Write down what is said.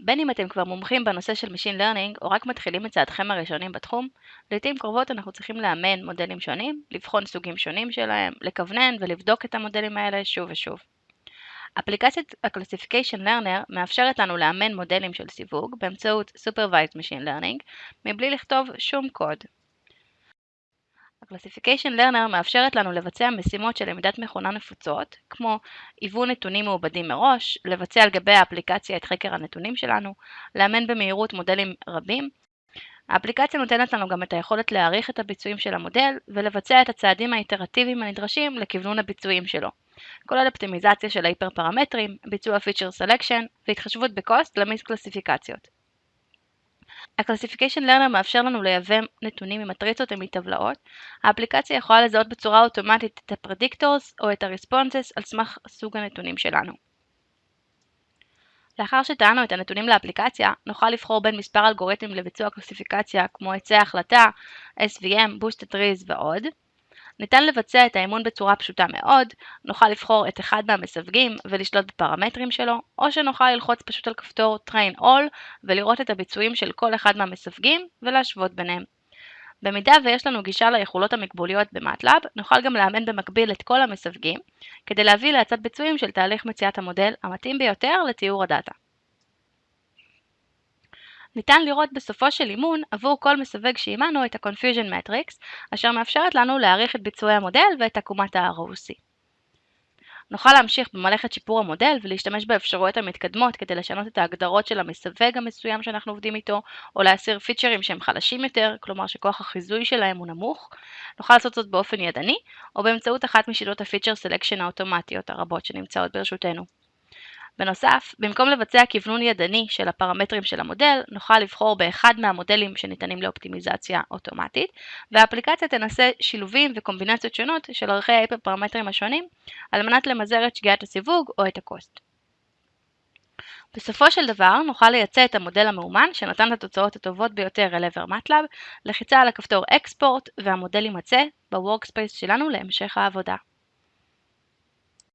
בין אם אתם כבר מומחים בנושא של Machine Learning או רק מתחילים את צעדכם הראשונים בתחום, לעיתים קרובות אנחנו צריכים לאמן מודלים שונים, לבחון סוגים שונים שלהם, לכוונן ולבדוק את המודלים האלה שוב ושוב. אפליקציית ה-Classification Learner מאפשרת לנו לאמן מודלים של סיווג באמצעות Supervised Machine Learning מבלי לכתוב שום קוד. ה-Classification Learner מאפשרת לנו לבצע משימות של למידת מכונה נפוצות, כמו היוון נתונים מעובדים מראש, לבצע על גבי האפליקציה את חקר הנתונים שלנו, לאמן במהירות מודלים רבים. האפליקציה נותנת לנו גם את היכולת להעריך את הביצועים של המודל ולבצע את הצעדים האיטרטיביים הנדרשים לכוונון הביצועים שלו. כולל אופטימיזציה של ההיפר-פרמטרים, ביצוע Feature Selection והתחשבות בקוסט למיס קלסיפיקציות. ה-Classification Learner מאפשר לנו לייבא נתונים ממטריצות ומטבלאות. האפליקציה יכולה לזהות בצורה אוטומטית את ה-Predictors או את ה-Responses על סמך סוג הנתונים שלנו. לאחר שטענו את הנתונים לאפליקציה, נוכל לבחור בין מספר אלגוריתמים לביצוע קלסיפיקציה כמו עצי החלטה, SVM, Boosted Trees ועוד. ניתן לבצע את האימון בצורה פשוטה מאוד, נוכל לבחור את אחד מהמסווגים ולשלוט בפרמטרים שלו, או שנוכל ללחוץ פשוט על כפתור Train All ולראות את הביצועים של כל אחד מהמסווגים ולהשוות ביניהם. במידה ויש לנו גישה ליכולות המקבוליות במטלאב, נוכל גם לאמן במקביל את כל המסווגים, כדי להביא להצעת ביצועים של תהליך מציאת המודל המתאים ביותר לתיאור הדאטה. ניתן לראות בסופו של אימון עבור כל מסווג שאימנו את ה-Confusion Matrix, אשר מאפשרת לנו להעריך את ביצועי המודל ואת עקומת ה-ROC. נוכל להמשיך במלאכת שיפור המודל ולהשתמש באפשרויות המתקדמות כדי לשנות את ההגדרות של המסווג המסוים שאנחנו עובדים איתו, או להסיר פיצ'רים שהם חלשים יותר, כלומר שכוח החיזוי שלהם הוא נמוך. נוכל לעשות זאת באופן ידני, או באמצעות אחת משיטות ה feature selection האוטומטיות הרבות שנמצאות ברשותנו. בנוסף, במקום לבצע כוונון ידני של הפרמטרים של המודל, נוכל לבחור באחד מהמודלים שניתנים לאופטימיזציה אוטומטית, והאפליקציה תנסה שילובים וקומבינציות שונות של ערכי ההיפר-פרמטרים השונים, על מנת למזער את שגיאת הסיווג או את ה cost. בסופו של דבר נוכל לייצא את המודל המאומן שנתן את התוצאות הטובות ביותר אל עבר MATLAB, לחיצה על הכפתור Export והמודל יימצא ב-Workspace שלנו להמשך העבודה.